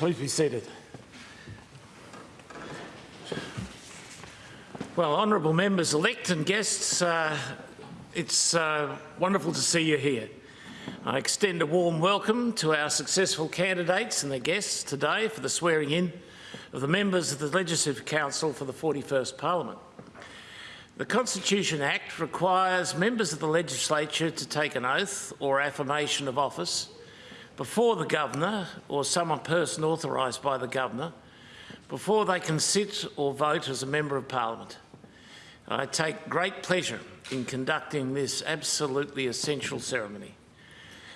Please be seated. Well, honourable members elect and guests, uh, it's uh, wonderful to see you here. I extend a warm welcome to our successful candidates and their guests today for the swearing in of the members of the Legislative Council for the 41st Parliament. The Constitution Act requires members of the legislature to take an oath or affirmation of office before the Governor or some person authorised by the Governor before they can sit or vote as a Member of Parliament. I take great pleasure in conducting this absolutely essential ceremony.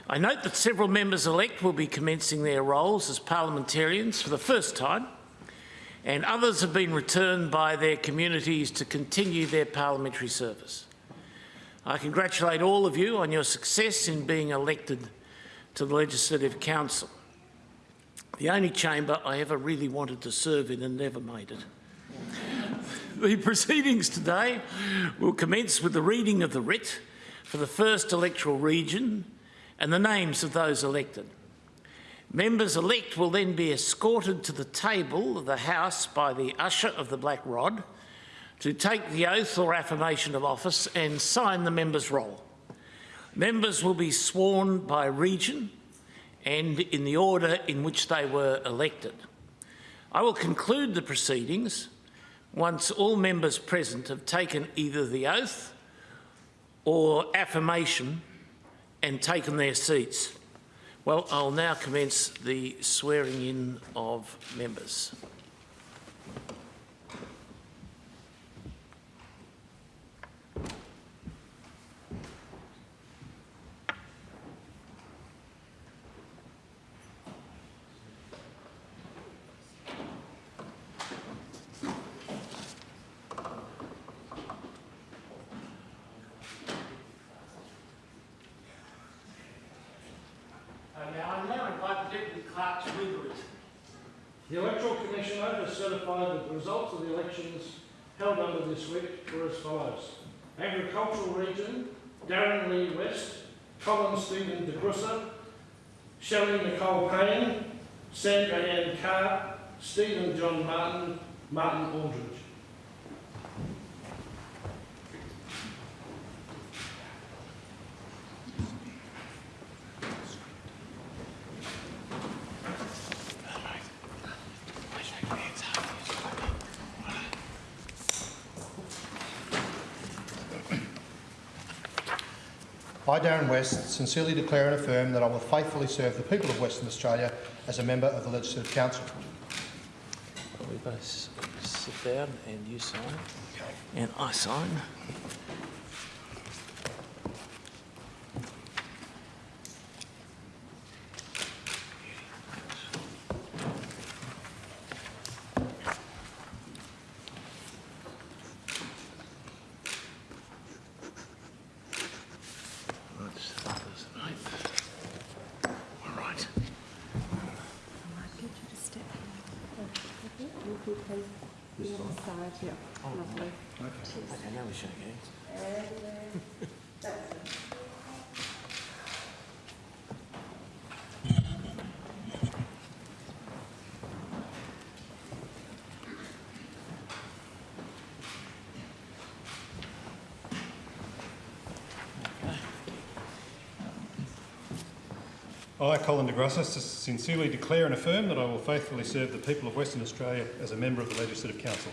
I note that several members-elect will be commencing their roles as parliamentarians for the first time and others have been returned by their communities to continue their parliamentary service. I congratulate all of you on your success in being elected to the Legislative Council, the only chamber I ever really wanted to serve in and never made it. the proceedings today will commence with the reading of the writ for the first electoral region and the names of those elected. Members elect will then be escorted to the table of the House by the usher of the Black Rod to take the oath or affirmation of office and sign the member's roll. Members will be sworn by region and in the order in which they were elected. I will conclude the proceedings once all members present have taken either the oath or affirmation and taken their seats. Well, I'll now commence the swearing in of members. The Electoral Commissioner that the results of the elections held under this week were as follows. Agricultural Region, Darren Lee West, Colin Stephen de Grussa, Shelley Nicole Payne, Sandra Ann Carr, Stephen John Martin, Martin Aldridge. I, Darren West, sincerely declare and affirm that I will faithfully serve the people of Western Australia as a member of the Legislative Council. We both sit down and you sign and I sign. That's others, right? All right. I might get you to step here. Will you please be on the side? Yeah. Lovely. Okay, now we shake hands. I, Colin de Grussa, sincerely declare and affirm that I will faithfully serve the people of Western Australia as a member of the Legislative Council.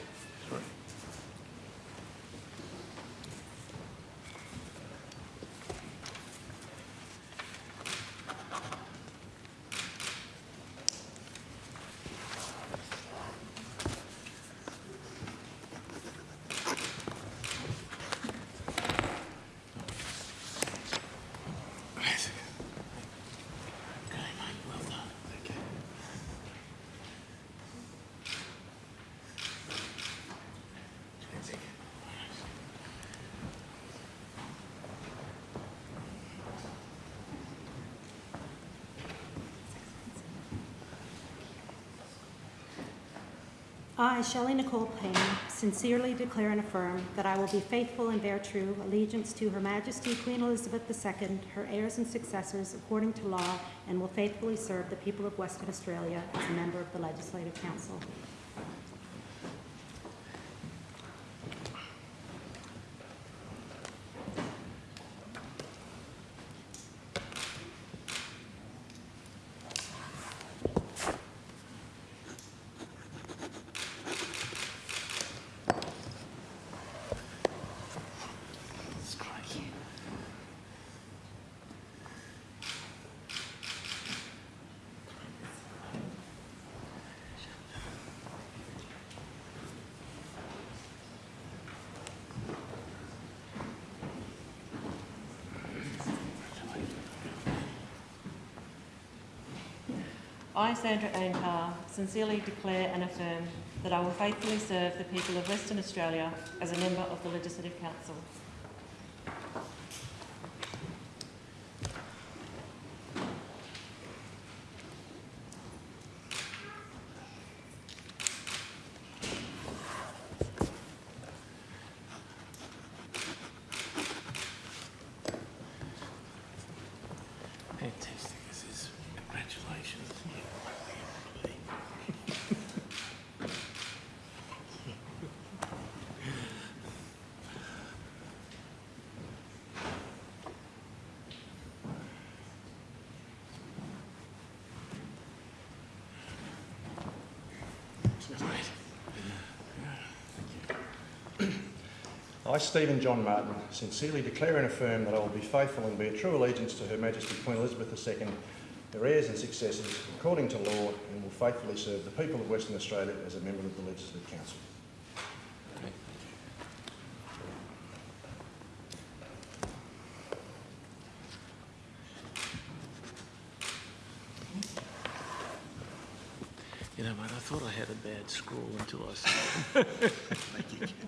Okay, mate, well done. Okay. I, Shelley Nicole Payne, sincerely declare and affirm that I will be faithful and bear true allegiance to Her Majesty Queen Elizabeth II, her heirs and successors, according to law, and will faithfully serve the people of Western Australia as a member of the Legislative Council. I, Sandra Ann Carr, sincerely declare and affirm that I will faithfully serve the people of Western Australia as a member of the Legislative Council. Fantastic. This is congratulations. I, Stephen John Martin, sincerely declare and affirm that I will be faithful and bear true allegiance to Her Majesty Queen Elizabeth II, her heirs and successors, according to law, and will faithfully serve the people of Western Australia as a member of the Legislative Council. You know, mate, I thought I had a bad scrawl until I saw it.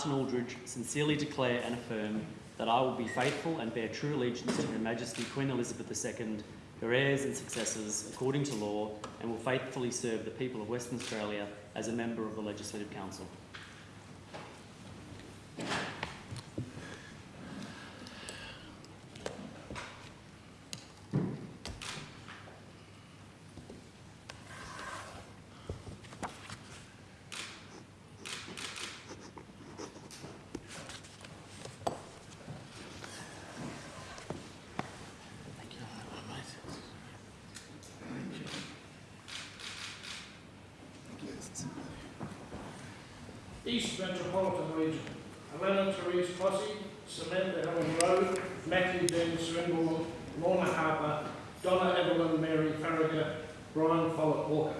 Martin Aldridge, sincerely declare and affirm that I will be faithful and bear true allegiance to Her Majesty Queen Elizabeth II, her heirs and successors, according to law, and will faithfully serve the people of Western Australia as a member of the Legislative Council. Thank you, mate. East Metropolitan Region. Alanna Therese Clohesy, Samantha Helen Rowe, Matthew Dean Swinbourn, Lorna Harper, Donna Evelyn Mary Faragher, Brian Follett Walker.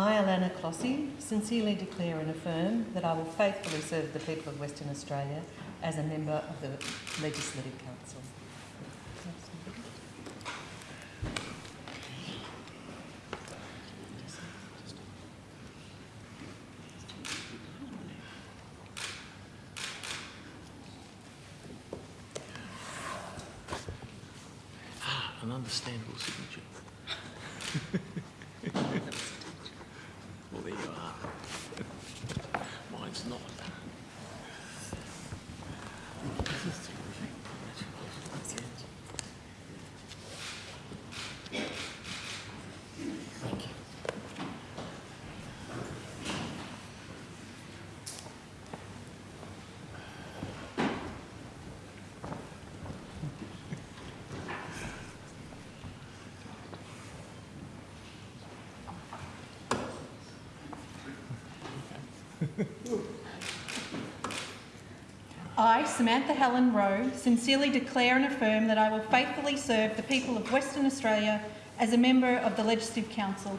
I, Alanna Clohesy, sincerely declare and affirm that I will faithfully serve the people of Western Australia as a member of the Legislative Council. Ah, an understandable signature. Samantha Helen Rowe, sincerely declare and affirm that I will faithfully serve the people of Western Australia as a member of the Legislative Council.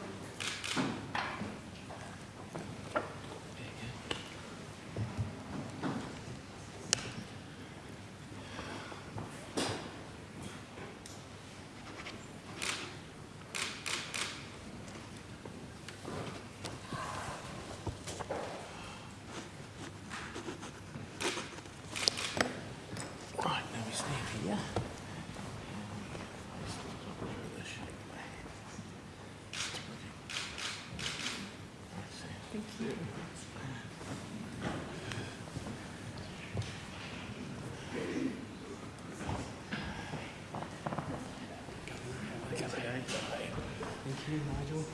Right, now we stand here. Thank you, Nigel.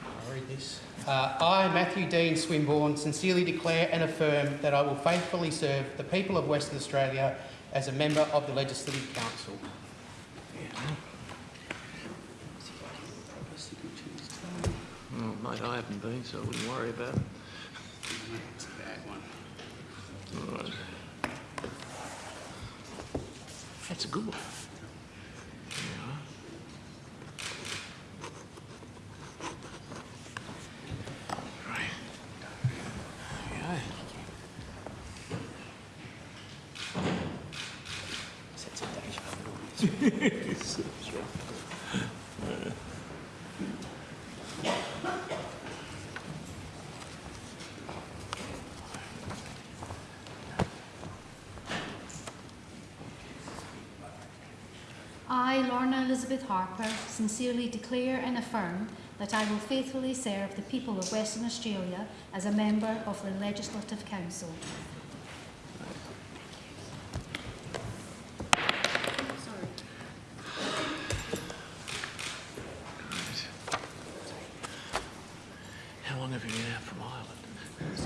I'll read this. Uh, I, Matthew Dean Swinbourn, sincerely declare and affirm that I will faithfully serve the people of Western Australia as a member of the Legislative Council. Oh, mate, I haven't been, so I wouldn't worry about it. All right. That's a good one. There you are. Right. There we go. I, Lorna Elizabeth Harper, sincerely declare and affirm that I will faithfully serve the people of Western Australia as a member of the Legislative Council. How long have you been out from Ireland?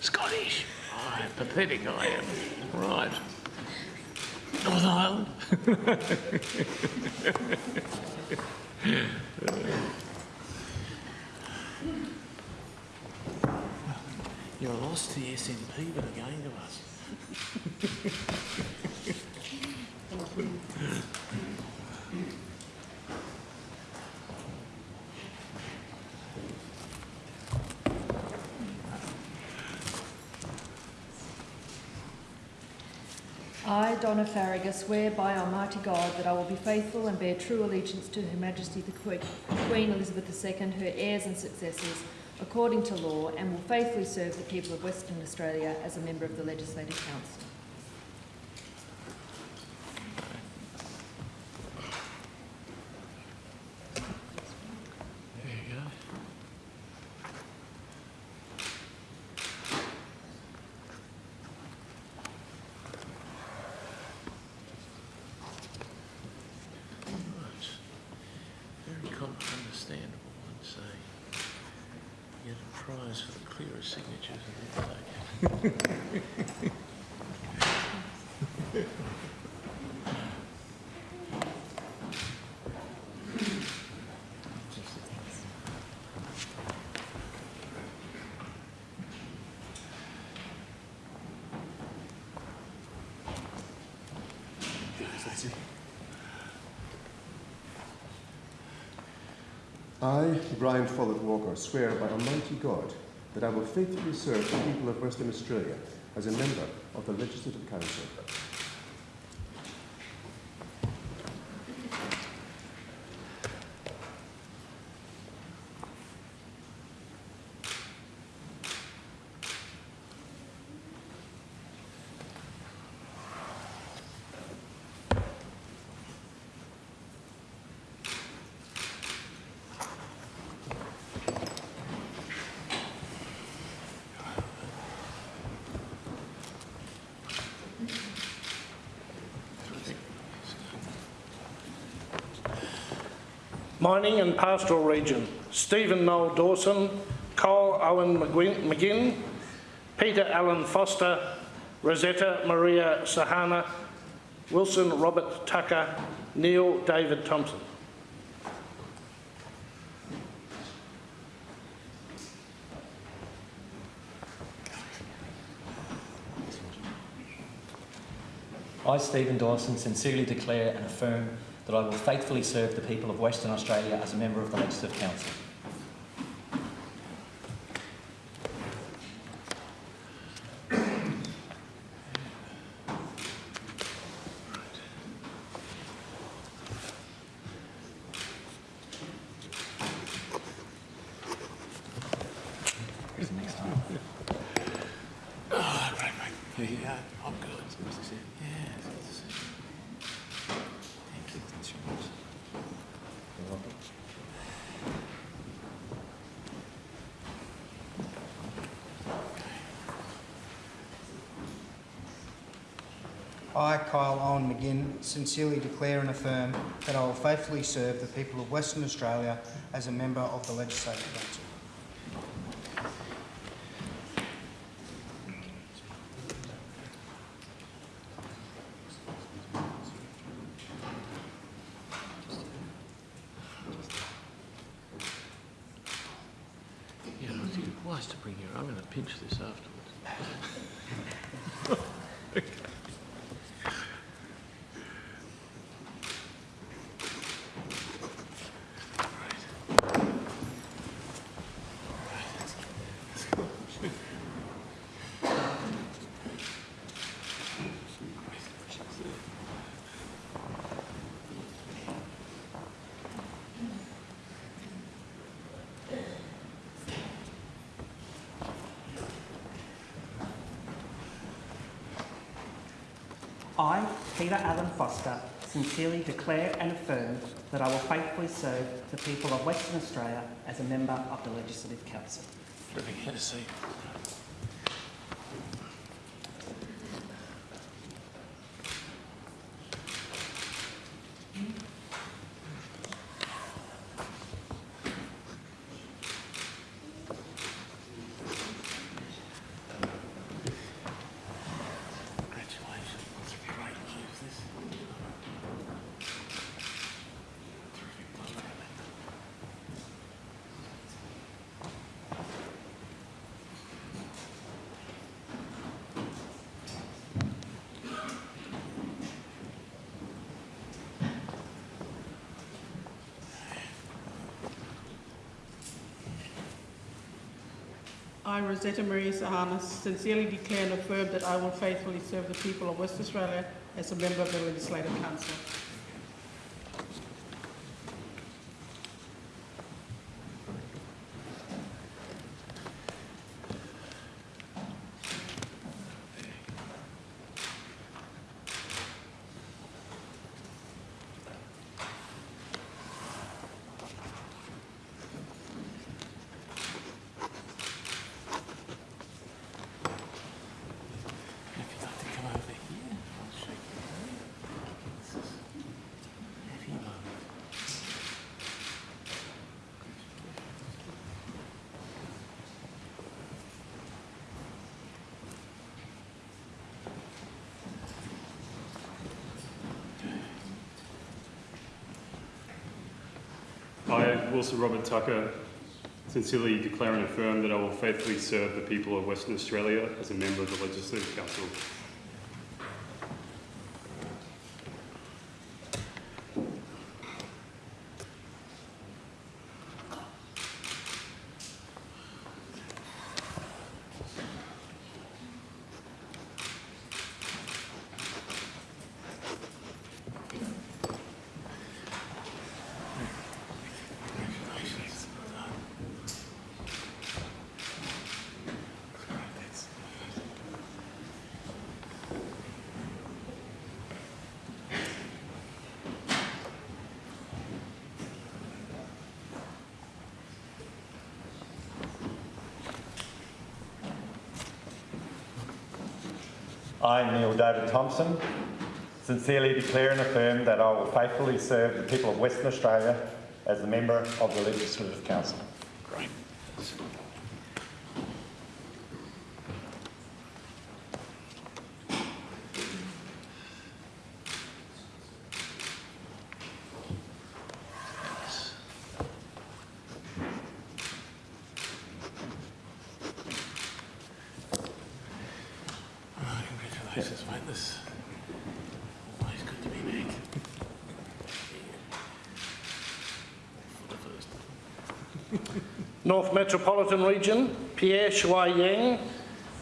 Scottish. Oh, how pathetic I am. Right. Northern Ireland. You're a loss to the SNP, but a gain to us. I, swear by Almighty God that I will be faithful and bear true allegiance to Her Majesty the Que- Queen Elizabeth II, her heirs and successors, according to law, and will faithfully serve the people of Western Australia as a member of the Legislative Council. There you go. Right. Very com- understandable, I'd say. You get a prize for the clearest signatures in the day. I, Brian Follett Walker, swear by Almighty God that I will faithfully serve the people of Western Australia as a member of the Legislative Council. Mining and Pastoral Region, Stephen Noel Dawson, Kyle Owen McGinn, Peter Allen Foster, Rosetta Maria Sahanna, Wilson Robert Tucker, Neil David Thomson. I, Stephen Dawson, sincerely declare and affirm that I will faithfully serve the people of Western Australia as a member of the Legislative Council. Oh, right, mate. Here you go. I'm good. Yeah. Thank you. That's yours. I, Kyle Owen McGinn, sincerely declare and affirm that I will faithfully serve the people of Western Australia as a member of the Legislative Council. Peter Allen Foster, sincerely declare and affirm that I will faithfully serve the people of Western Australia as a member of the Legislative Council. Terrific. Congratulations. That's a great news, this. Terrific. Well done, mate. I, Rosetta Marie Sahanas, sincerely declare and affirm that I will faithfully serve the people of West Australia as a member of the Legislative Council. If you'd like to come over here, I'll shake your hand. This is a happy moment. I, Wilson Robert Tucker, sincerely declare and affirm that I will faithfully serve the people of Western Australia as a member of the Legislative Council. David Thomson, sincerely declare and affirm that I will faithfully serve the people of Western Australia as a member of the Legislative Council. good to be back. North Metropolitan Region, Pierre Shuai Yang,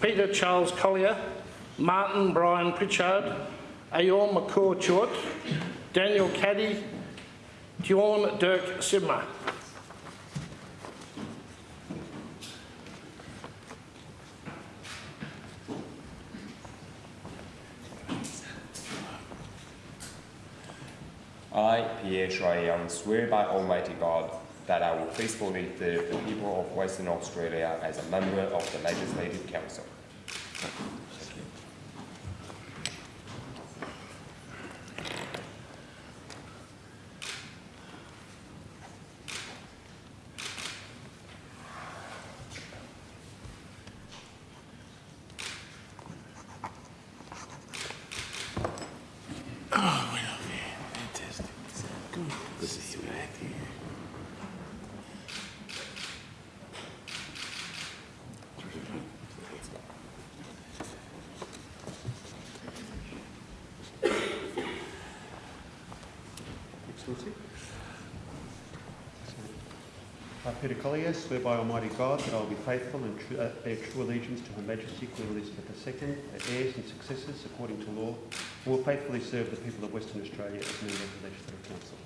Peter Charles Collier, Martin Brian Pritchard, Ayor Makur Chuot, Daniel Caddy, Dion Dirk Sibma. I, Shui Young, swear by Almighty God that I will faithfully serve the people of Western Australia as a member of the Legislative Council. I, Peter Collier, swear by Almighty God that I will be faithful and tru- uh, bear true allegiance to Her Majesty Queen Elizabeth II, her heirs and successors according to law, and will faithfully serve the people of Western Australia as member of the Legislative Council.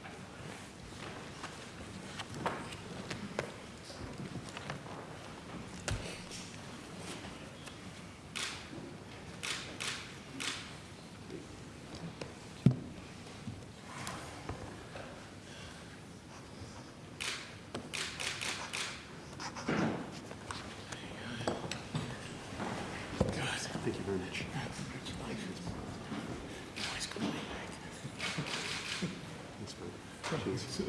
Good. Thank you very much. Congratulations. Always good to be back. Thanks, man. Cheers.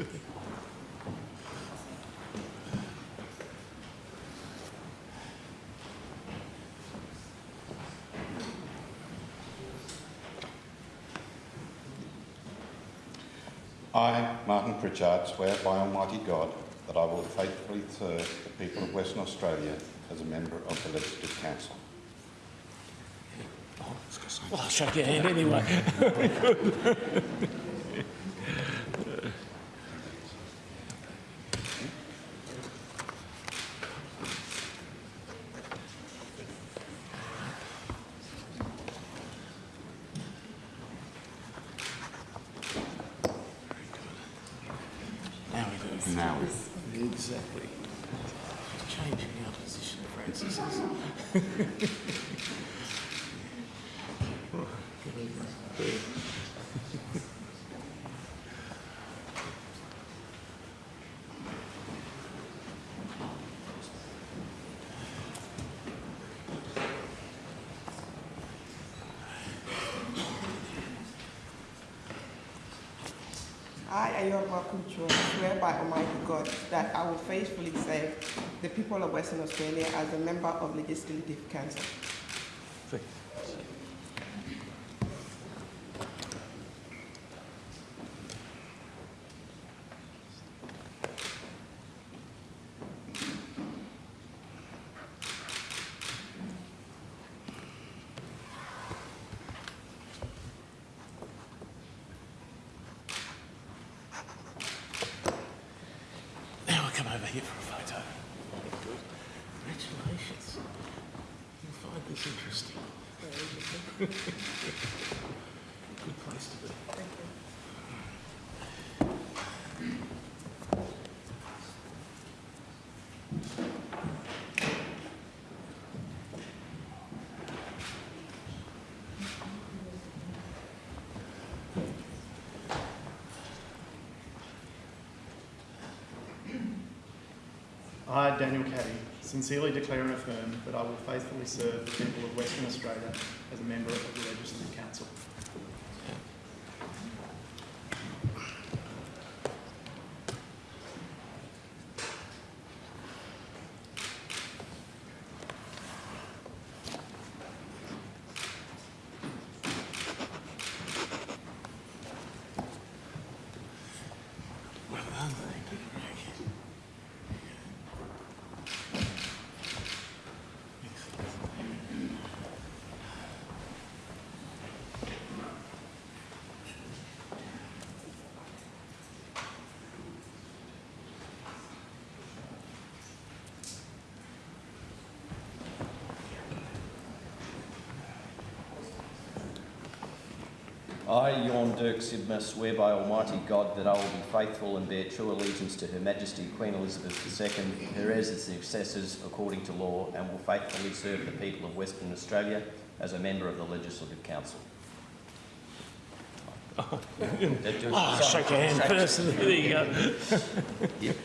I, Martin Pritchard, swear by Almighty God that I will faithfully serve the people of Western Australia as a member of the Legislative Council. Well, I'll shake your hand anyway. Now we do. Now we- Exactly. Changing our position, Francis. is- I, Ayorma By Almighty God that I will faithfully serve the people of Western Australia as a member of Legislative Council. Now we'll come over here for a photo. Good. Congratulations. You'll find this interesting. Good place to be. I, Daniel Caddy, sincerely declare and affirm that I will faithfully serve the people of Western Australia as a member of the Legislative Council. Well done. Thank you, Greg. Excellent. I, Tjorn Dirk Sibma, swear by Almighty God that I will be faithful and bear true allegiance to Her Majesty Queen Elizabeth II, her heirs and successors according to law, and will faithfully serve the people of Western Australia as a member of the Legislative Council. Oh, ah, shake your hand first. There you go. Yep.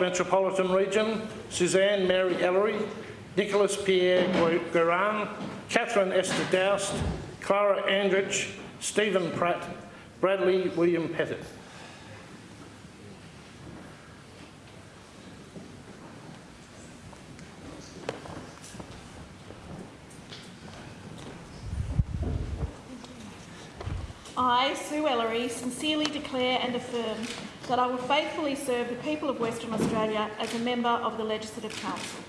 Metropolitan Region, Suzanne Mary Ellery, Nicholas Pierre Goiran, Catherine Esther Doust, Klara Andric, Stephen Pratt, Bradley William Pettitt. I, Sue Ellery, sincerely declare and affirm that I will faithfully serve the people of Western Australia as a member of the Legislative Council.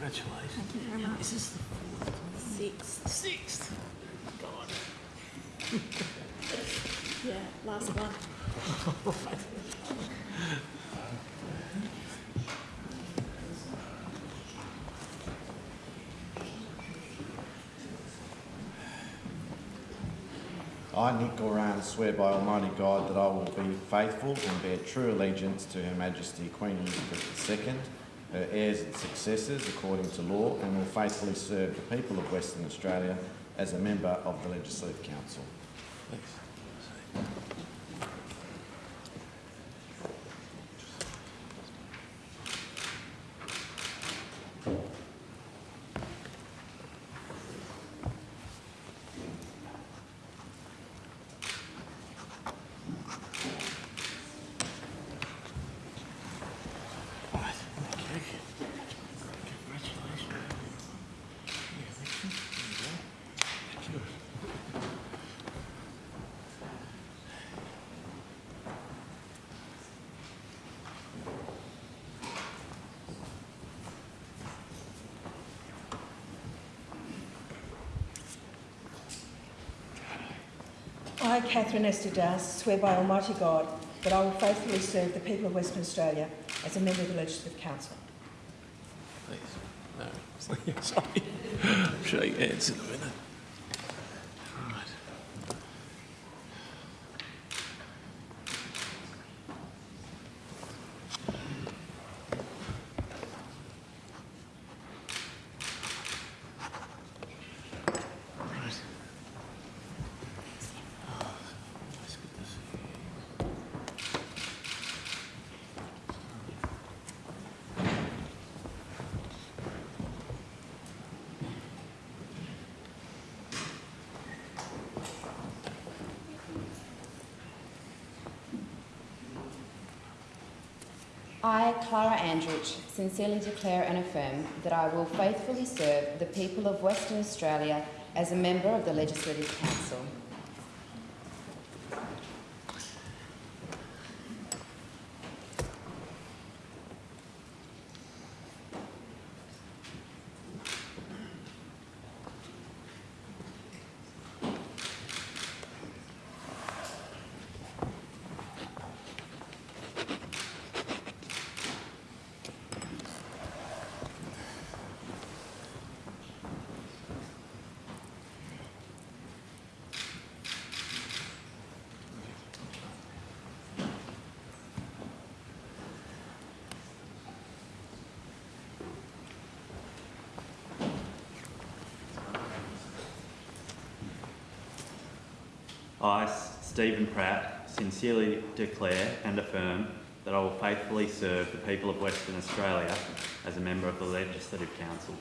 Congratulations. Thank you very much. Is this the fourth? Sixth. Sixth. God. Yeah, last one. I, Nick Goiran, swear by Almighty God that I will be faithful and bear true allegiance to Her Majesty Queen Elizabeth II, her heirs and successors according to law, and will faithfully serve the people of Western Australia as a member of the Legislative Council. Right, thank you. Congratulations. Yeah, Richard, there you go. Thank you. I, Catherine Esther Doust, swear by Almighty God that I will faithfully serve the people of Western Australia as a member of the Legislative Council. Please. No. Sorry a minute. Right. Right. Oh, it's good to see you. I, Klara Andric, sincerely declare and affirm that I will faithfully serve the people of Western Australia as a member of the Legislative Council. I, Stephen Pratt, sincerely declare and affirm that I will faithfully serve the people of Western Australia as a member of the Legislative Council.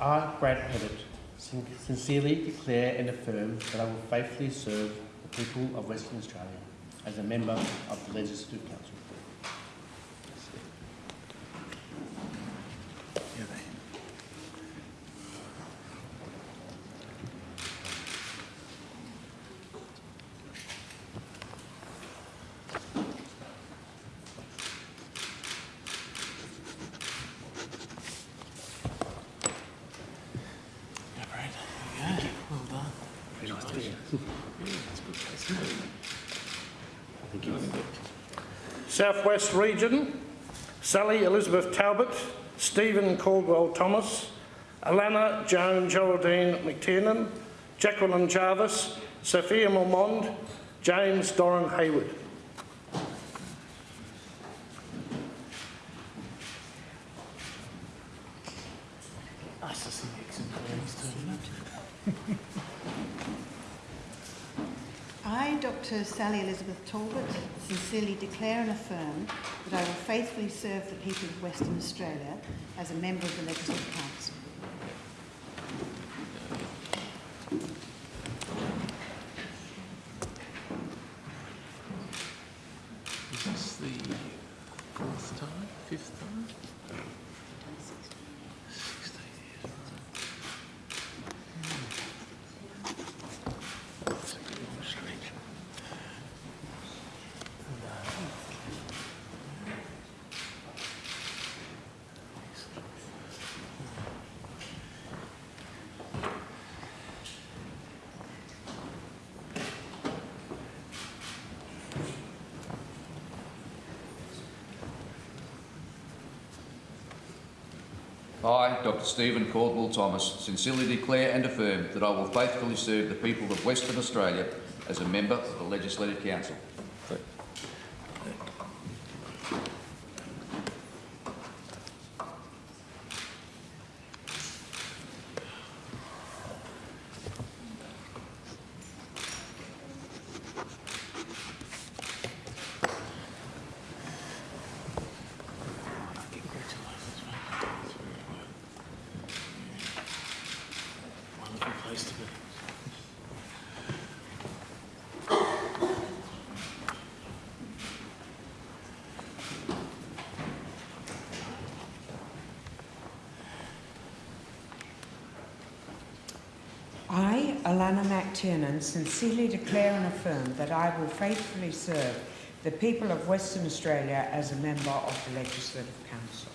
I, Brad Pettitt, sin- sincerely declare and affirm that I will faithfully serve the people of Western Australia as a member of the Legislative Council. Well done. Southwest Region, Sally Elizabeth Talbot, Stephen Caldwell Thomas, Alannah Joan Geraldine MacTiernan, Jacqueline Jarvis, Sophia Moermond, James Doran Hayward. Nice to see the exemplaries too. I, Dr Sally Elizabeth Talbot, sincerely declare and affirm that I will faithfully serve the people of Western Australia as a member of the Legislative Council. Is this the fourth time, fifth time? Sixteen years, right. That's a good long stretch. I, Stephen Caldwell Thomas, sincerely declare and affirm that I will faithfully serve the people of Western Australia as a member of the Legislative Council. Alannah MacTiernan, sincerely declare and affirm that I will faithfully serve the people of Western Australia as a member of the Legislative Council.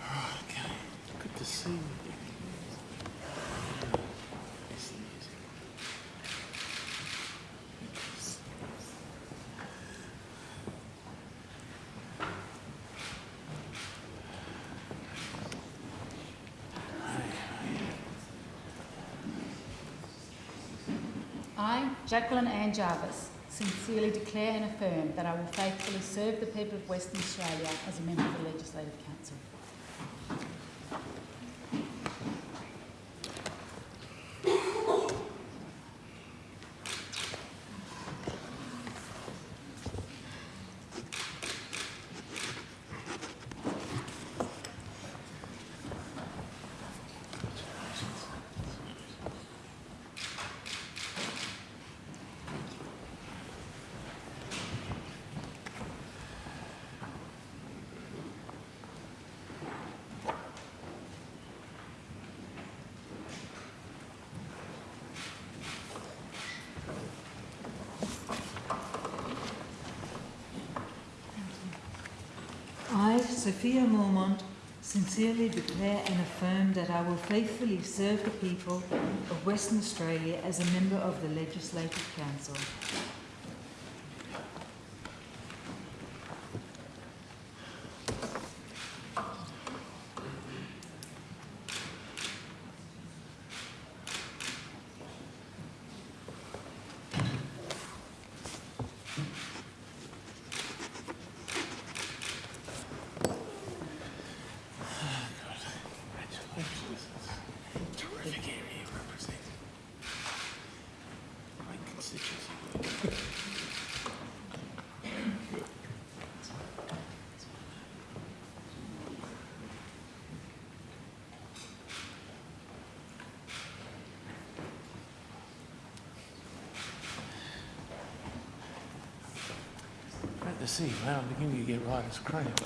Right, okay. Good to see you. I, Jacqueline Ann Jarvis, sincerely declare and affirm that I will faithfully serve the people of Western Australia as a member of the Legislative Council. I, Sophia Moermond, sincerely declare and affirm that I will faithfully serve the people of Western Australia as a member of the Legislative Council. See, man, I'm beginning to get right as cramp.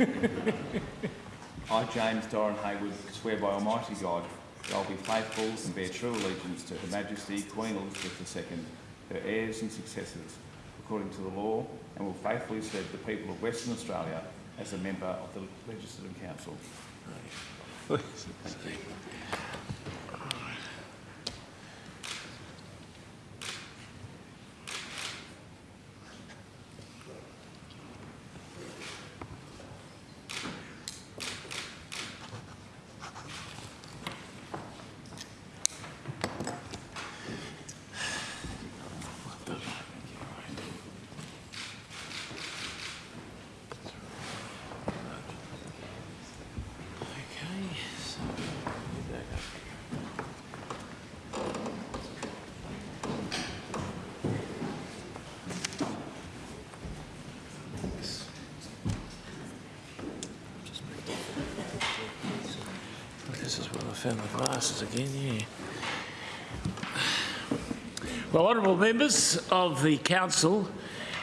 I, James Doran Hayward, swear by Almighty God that I will be faithful and bear true allegiance to Her Majesty Queen Elizabeth II, her heirs and successors, according to the law, and will faithfully serve the people of Western Australia as a member of the Legislative Council. Thank you. Okay, so get back up. This is where I found the glasses again, yeah. Well, honourable members of the council,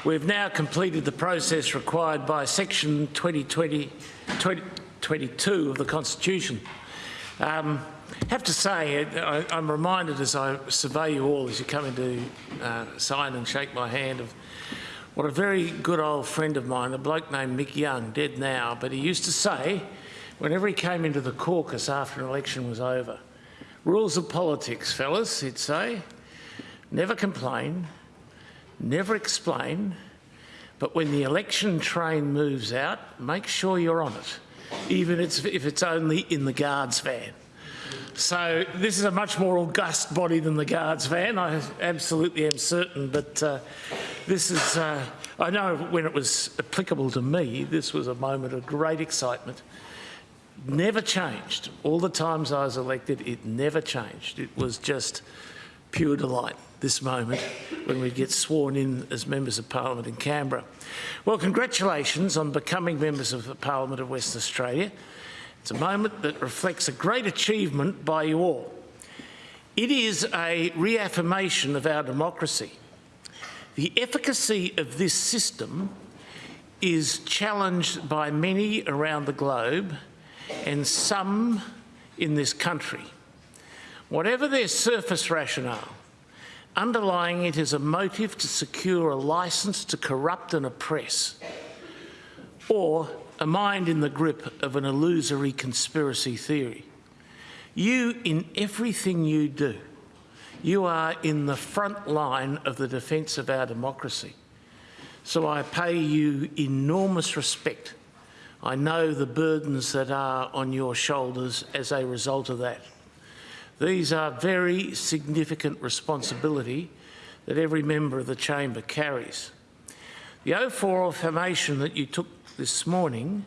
we've now completed the process required by section 2020, 2022 of the constitution. Um, have to say, I, I'm reminded as I survey you all as you come in to uh, sign and shake my hand of what a very good old friend of mine, a bloke named Mick Young, dead now, but he used to say, whenever he came into the caucus after an election was over, rules of politics, fellas, he'd say, never complain, never explain, but when the election train moves out, make sure you're on it, even if it's only in the guards van. So this is a much more august body than the guards van, I absolutely am certain, but uh, this is, uh, I know when it was applicable to me, this was a moment of great excitement. Never changed. All the times I was elected, it never changed. It was just pure delight, this moment, when we get sworn in as members of Parliament in Canberra. Well, congratulations on becoming members of the Parliament of Western Australia. It's a moment that reflects a great achievement by you all. It is a reaffirmation of our democracy. The efficacy of this system is challenged by many around the globe and some in this country. Whatever their surface rationale, underlying it is a motive to secure a licence to corrupt and oppress, or a mind in the grip of an illusory conspiracy theory. You, in everything you do, you are in the front line of the defence of our democracy. So I pay you enormous respect. I know the burdens that are on your shoulders as a result of that. These are very significant responsibility that every member of the chamber carries. The oath for affirmation that you took this morning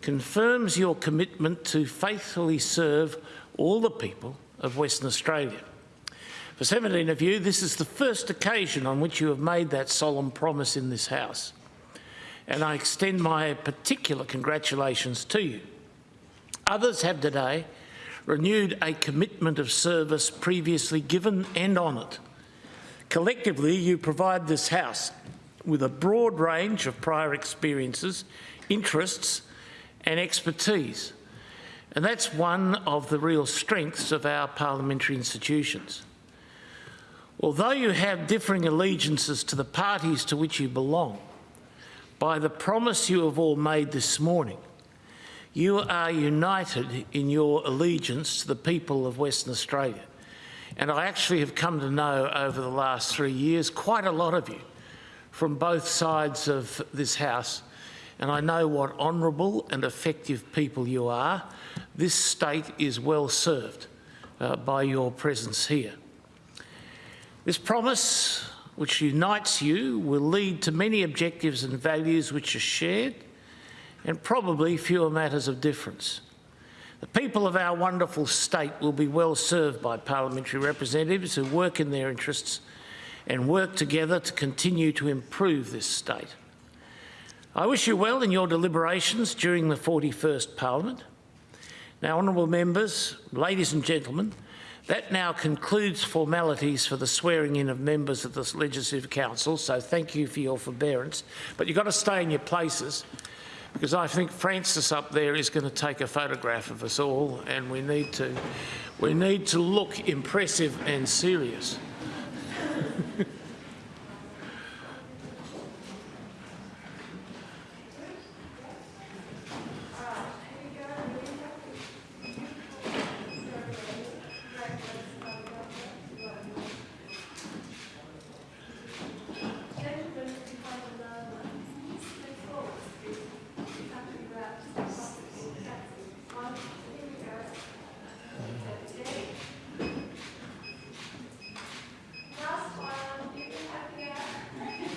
confirms your commitment to faithfully serve all the people of Western Australia. For 17 of you, this is the first occasion on which you have made that solemn promise in this House. And I extend my particular congratulations to you. Others have today renewed a commitment of service previously given and honoured. Collectively, you provide this House with a broad range of prior experiences, interests and expertise. And that's one of the real strengths of our parliamentary institutions. Although you have differing allegiances to the parties to which you belong, by the promise you have all made this morning, you are united in your allegiance to the people of Western Australia. And I actually have come to know over the last three years quite a lot of you from both sides of this House. And I know what honourable and effective people you are. This state is well served uh, by your presence here. This promise, which unites you, will lead to many objectives and values which are shared and probably fewer matters of difference. The people of our wonderful state will be well served by parliamentary representatives who work in their interests and work together to continue to improve this state. I wish you well in your deliberations during the 41st Parliament. Now, honourable members, ladies and gentlemen, That now concludes formalities for the swearing in of members of the Legislative Council, so thank you for your forbearance. But you've got to stay in your places because I think Francis up there is going to take a photograph of us all and we need to, we need to look impressive and serious.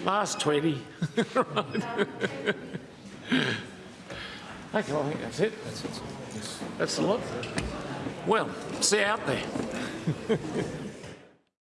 Last 20. Right. okay, I think that's it. That's it. That's the lot. Well, see you out there.